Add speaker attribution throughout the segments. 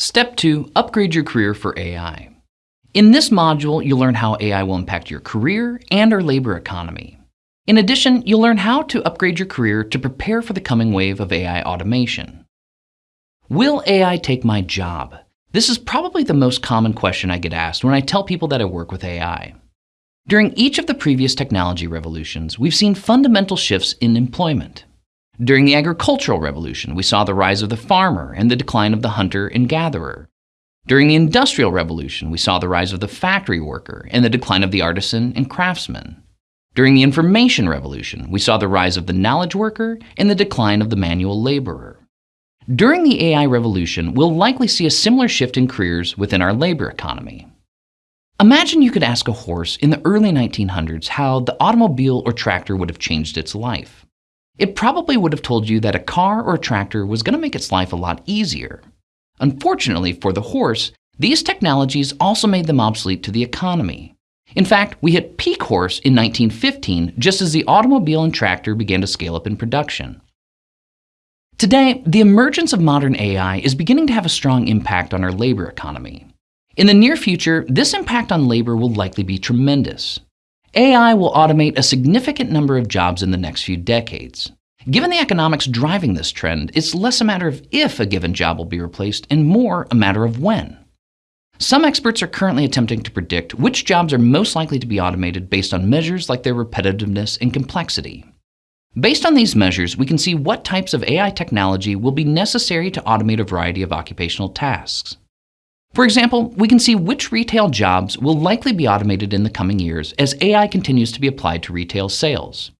Speaker 1: Step 2. Upgrade your career for AI. In this module, you'll learn how AI will impact your career and our labor economy. In addition, you'll learn how to upgrade your career to prepare for the coming wave of AI automation. Will AI take my job? This is probably the most common question I get asked when I tell people that I work with AI. During each of the previous technology revolutions, we've seen fundamental shifts in employment. During the agricultural revolution, we saw the rise of the farmer and the decline of the hunter and gatherer. During the industrial revolution, we saw the rise of the factory worker and the decline of the artisan and craftsman. During the information revolution, we saw the rise of the knowledge worker and the decline of the manual laborer. During the AI revolution, we'll likely see a similar shift in careers within our labor economy. Imagine you could ask a horse in the early 1900s how the automobile or tractor would have changed its life. It probably would have told you that a car or a tractor was going to make its life a lot easier. Unfortunately for the horse, these technologies also made them obsolete to the economy. In fact, we hit peak horse in 1915 just as the automobile and tractor began to scale up in production. Today, the emergence of modern AI is beginning to have a strong impact on our labor economy. In the near future, this impact on labor will likely be tremendous. AI will automate a significant number of jobs in the next few decades. Given the economics driving this trend, it's less a matter of if a given job will be replaced and more a matter of when. Some experts are currently attempting to predict which jobs are most likely to be automated based on measures like their repetitiveness and complexity. Based on these measures, we can see what types of AI technology will be necessary to automate a variety of occupational tasks. For example, we can see which retail jobs will likely be automated in the coming years as AI continues to be applied to retail sales.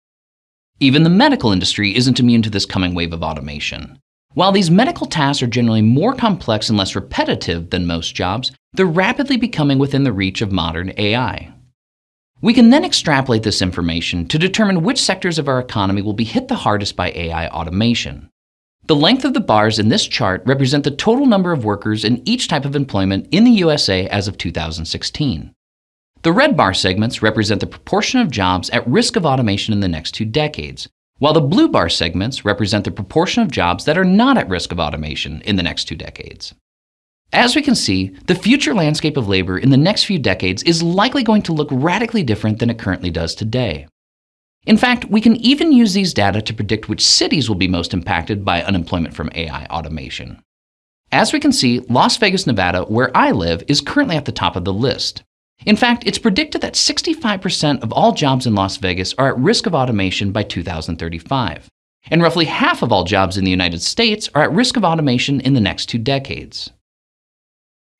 Speaker 1: Even the medical industry isn't immune to this coming wave of automation. While these medical tasks are generally more complex and less repetitive than most jobs, they're rapidly becoming within the reach of modern AI. We can then extrapolate this information to determine which sectors of our economy will be hit the hardest by AI automation. The length of the bars in this chart represent the total number of workers in each type of employment in the USA as of 2016. The red bar segments represent the proportion of jobs at risk of automation in the next two decades, while the blue bar segments represent the proportion of jobs that are not at risk of automation in the next two decades. As we can see, the future landscape of labor in the next few decades is likely going to look radically different than it currently does today. In fact, we can even use these data to predict which cities will be most impacted by unemployment from AI automation. As we can see, Las Vegas, Nevada, where I live, is currently at the top of the list. In fact, it's predicted that 65% of all jobs in Las Vegas are at risk of automation by 2035. And roughly half of all jobs in the United States are at risk of automation in the next two decades.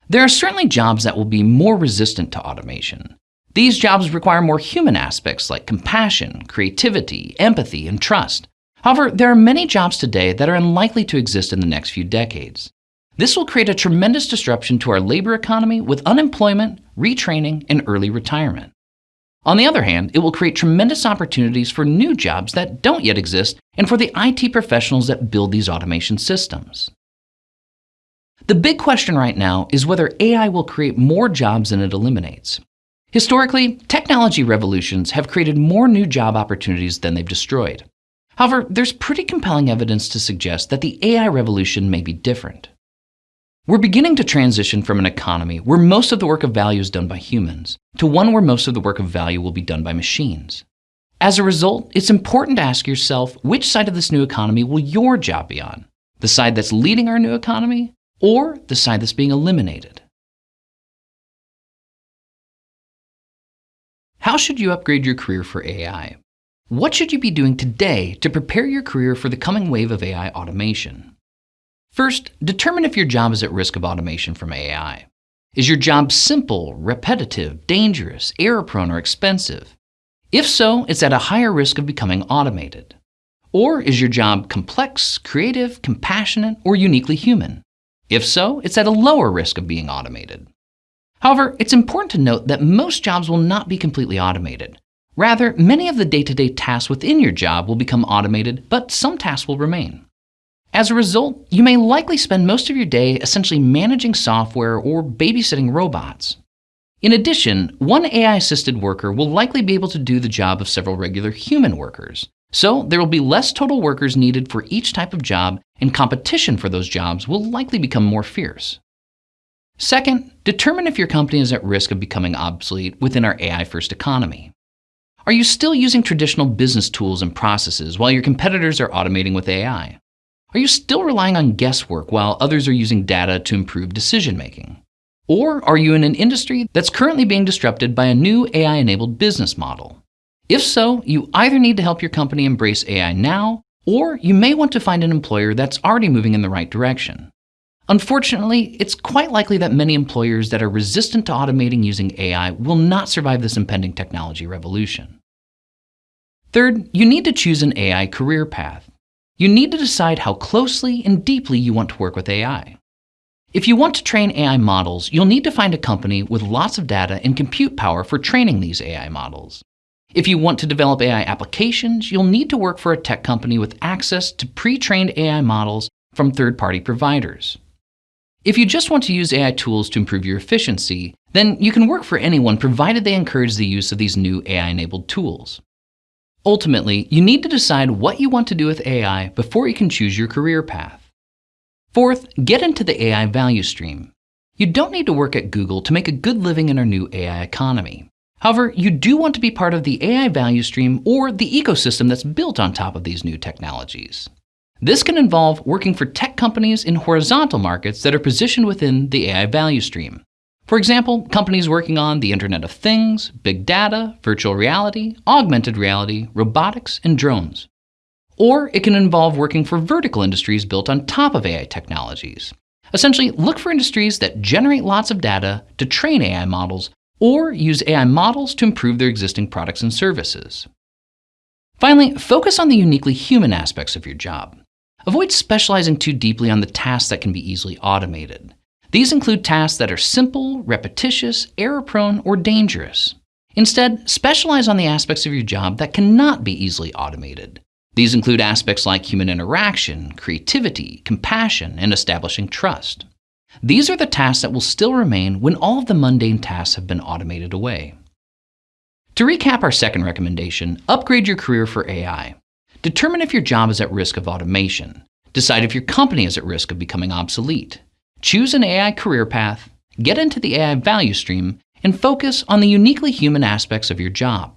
Speaker 1: There are certainly jobs that will be more resistant to automation. These jobs require more human aspects like compassion, creativity, empathy, and trust. However, there are many jobs today that are unlikely to exist in the next few decades. This will create a tremendous disruption to our labor economy with unemployment, retraining, and early retirement. On the other hand, it will create tremendous opportunities for new jobs that don't yet exist and for the IT professionals that build these automation systems. The big question right now is whether AI will create more jobs than it eliminates. Historically, technology revolutions have created more new job opportunities than they've destroyed. However, there's pretty compelling evidence to suggest that the AI revolution may be different. We're beginning to transition from an economy where most of the work of value is done by humans to one where most of the work of value will be done by machines. As a result, it's important to ask yourself which side of this new economy will your job be on? The side that's leading our new economy or the side that's being eliminated? How should you upgrade your career for AI? What should you be doing today to prepare your career for the coming wave of AI automation? First, determine if your job is at risk of automation from AI. Is your job simple, repetitive, dangerous, error-prone, or expensive? If so, it's at a higher risk of becoming automated. Or is your job complex, creative, compassionate, or uniquely human? If so, it's at a lower risk of being automated. However, it's important to note that most jobs will not be completely automated. Rather, many of the day-to-day tasks within your job will become automated, but some tasks will remain. As a result, you may likely spend most of your day essentially managing software or babysitting robots. In addition, one AI-assisted worker will likely be able to do the job of several regular human workers. So there will be less total workers needed for each type of job, and competition for those jobs will likely become more fierce. Second, determine if your company is at risk of becoming obsolete within our AI first economy. Are you still using traditional business tools and processes while your competitors are automating with AI? Are you still relying on guesswork while others are using data to improve decision making? Or are you in an industry that's currently being disrupted by a new AI enabled business model? If so, you either need to help your company embrace AI now, or you may want to find an employer that's already moving in the right direction. Unfortunately, it's quite likely that many employers that are resistant to automating using AI will not survive this impending technology revolution. Third, you need to choose an AI career path. You need to decide how closely and deeply you want to work with AI. If you want to train AI models, you'll need to find a company with lots of data and compute power for training these AI models. If you want to develop AI applications, you'll need to work for a tech company with access to pre-trained AI models from third-party providers. If you just want to use AI tools to improve your efficiency, then you can work for anyone provided they encourage the use of these new AI-enabled tools. Ultimately, you need to decide what you want to do with AI before you can choose your career path. Fourth, get into the AI value stream. You don't need to work at Google to make a good living in our new AI economy. However, you do want to be part of the AI value stream or the ecosystem that's built on top of these new technologies. This can involve working for tech companies in horizontal markets that are positioned within the AI value stream. For example, companies working on the Internet of Things, big data, virtual reality, augmented reality, robotics, and drones. Or it can involve working for vertical industries built on top of AI technologies. Essentially, look for industries that generate lots of data to train AI models or use AI models to improve their existing products and services. Finally, focus on the uniquely human aspects of your job. Avoid specializing too deeply on the tasks that can be easily automated. These include tasks that are simple, repetitious, error-prone, or dangerous. Instead, specialize on the aspects of your job that cannot be easily automated. These include aspects like human interaction, creativity, compassion, and establishing trust. These are the tasks that will still remain when all of the mundane tasks have been automated away. To recap our second recommendation, upgrade your career for AI. Determine if your job is at risk of automation. Decide if your company is at risk of becoming obsolete. Choose an AI career path, get into the AI value stream, and focus on the uniquely human aspects of your job.